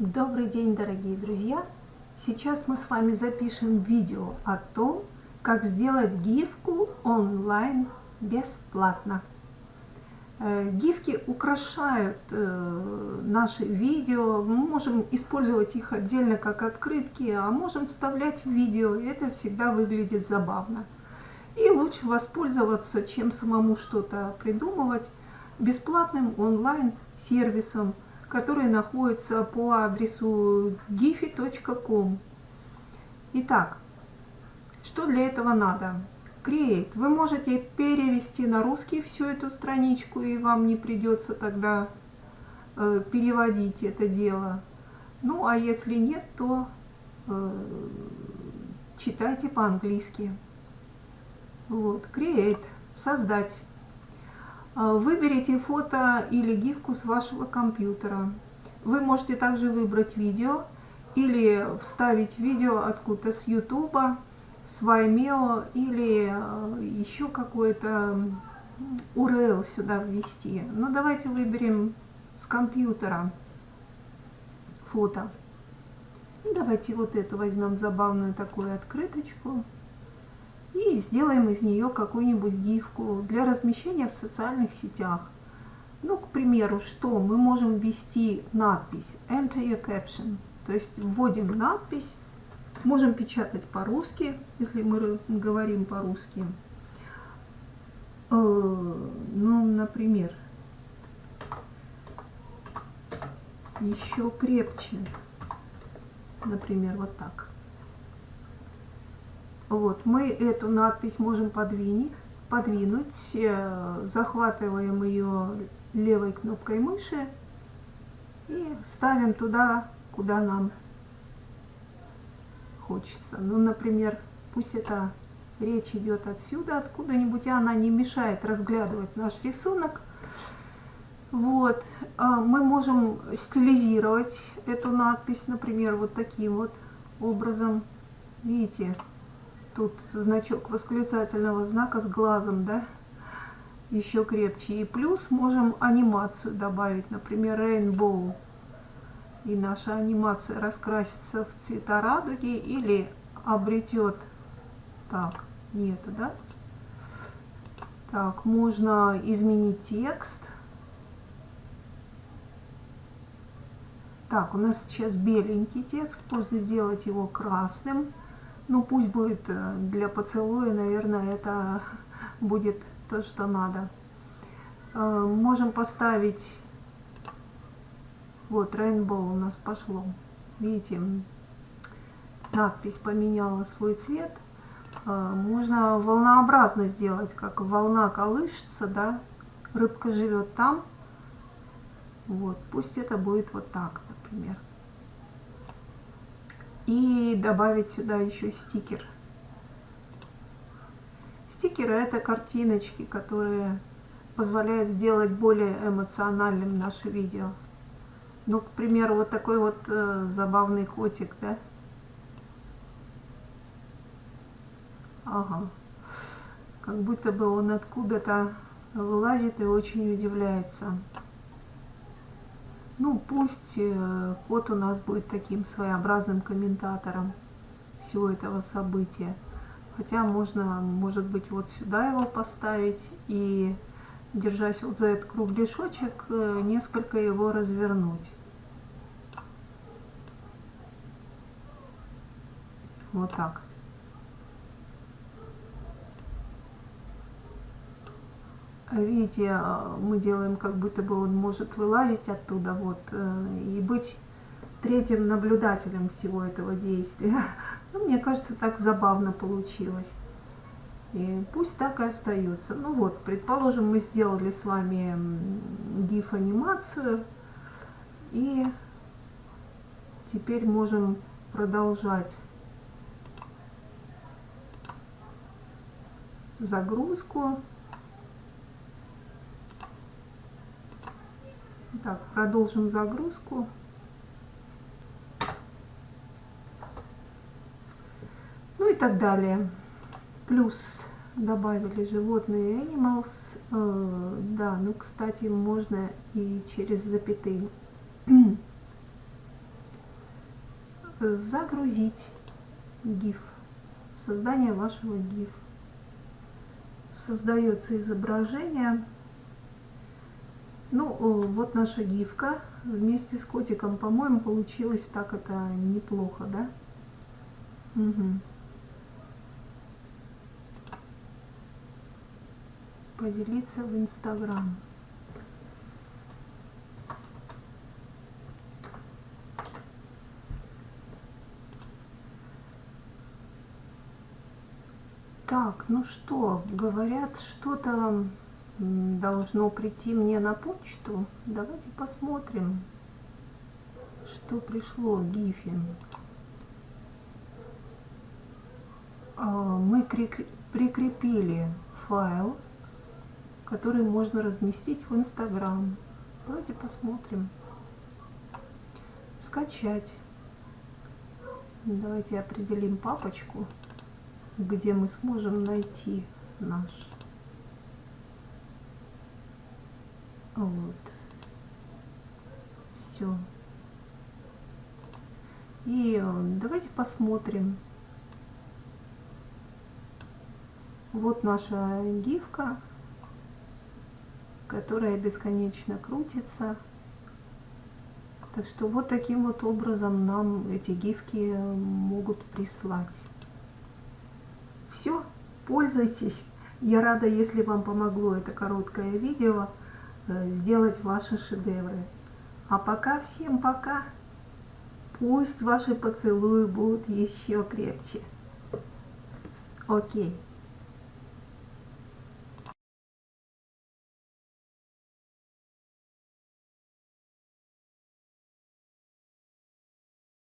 Добрый день, дорогие друзья! Сейчас мы с вами запишем видео о том, как сделать гифку онлайн бесплатно. Э, гифки украшают э, наши видео, мы можем использовать их отдельно как открытки, а можем вставлять в видео, и это всегда выглядит забавно. И лучше воспользоваться, чем самому что-то придумывать, бесплатным онлайн-сервисом, который находится по адресу giphy.com. Итак, что для этого надо? Create. Вы можете перевести на русский всю эту страничку, и вам не придется тогда э, переводить это дело. Ну, а если нет, то э, читайте по-английски. Вот, Create. Создать. А, выберите фото или гифку с вашего компьютера. Вы можете также выбрать видео или вставить видео откуда-то с YouTube, с Vimeo или а, еще какой-то URL сюда ввести. Но ну, давайте выберем с компьютера фото. Давайте вот эту возьмем забавную такую открыточку и сделаем из нее какую-нибудь гифку для размещения в социальных сетях. Ну, к примеру, что мы можем ввести надпись Enter your caption, то есть вводим надпись, можем печатать по-русски, если мы говорим по-русски. Э, ну, например, еще крепче, например, вот так. Вот, мы эту надпись можем подвинуть, подвинуть, э, захватываем ее левой кнопкой мыши и ставим туда, куда нам хочется. Ну, например, пусть это речь идет отсюда, откуда-нибудь, и она не мешает разглядывать наш рисунок. Вот, а мы можем стилизировать эту надпись, например, вот таким вот образом. Видите, Тут значок восклицательного знака с глазом, да, еще крепче. И плюс можем анимацию добавить, например, Rainbow. И наша анимация раскрасится в цвета радуги или обретет... Так, нет, да? Так, можно изменить текст. Так, у нас сейчас беленький текст, можно сделать его красным. Ну, пусть будет э, для поцелуя, наверное, это будет то, что надо. Э, можем поставить... Вот, Rainbow у нас пошло. Видите, надпись поменяла свой цвет. Э, можно волнообразно сделать, как волна колышется, да, рыбка живет там. Вот, пусть это будет вот так, например и добавить сюда еще стикер. Стикеры это картиночки, которые позволяют сделать более эмоциональным наше видео. Ну, к примеру, вот такой вот э, забавный котик, да? Ага. Как будто бы он откуда-то вылазит и очень удивляется. Ну, пусть э, кот у нас будет таким своеобразным комментатором всего этого события. Хотя можно, может быть, вот сюда его поставить и, держась вот за этот кругляшочек, э, несколько его развернуть. Вот так. Видите, а, мы делаем, как будто бы он может вылазить оттуда, вот, э, и быть третьим наблюдателем всего этого действия. Ну, мне кажется, так забавно получилось. И пусть так и остается. Ну вот, предположим, мы сделали с вами GIF-анимацию, и теперь можем продолжать загрузку. Так, продолжим загрузку. Ну и так далее. Плюс добавили животные animals. Э, да, ну, кстати, можно и через запятые. загрузить GIF, создание вашего GIF. Создается изображение. Ну, вот наша гифка вместе с котиком, по-моему, получилось так это неплохо, да? Угу. Поделиться в Инстаграм. Так, ну что, говорят, что-то должно прийти мне на почту. Давайте посмотрим, что пришло Гифин. А, мы прикрепили файл, который можно разместить в Инстаграм. Давайте посмотрим. Скачать. Давайте определим папочку где мы сможем найти наш. Вот. Все. И э, давайте посмотрим. Вот наша гифка, которая бесконечно крутится. Так что вот таким вот образом нам эти гифки могут прислать. Все, пользуйтесь. Я рада, если вам помогло это короткое видео э, сделать ваши шедевры. А пока всем пока. Пусть ваши поцелуи будут еще крепче. Окей.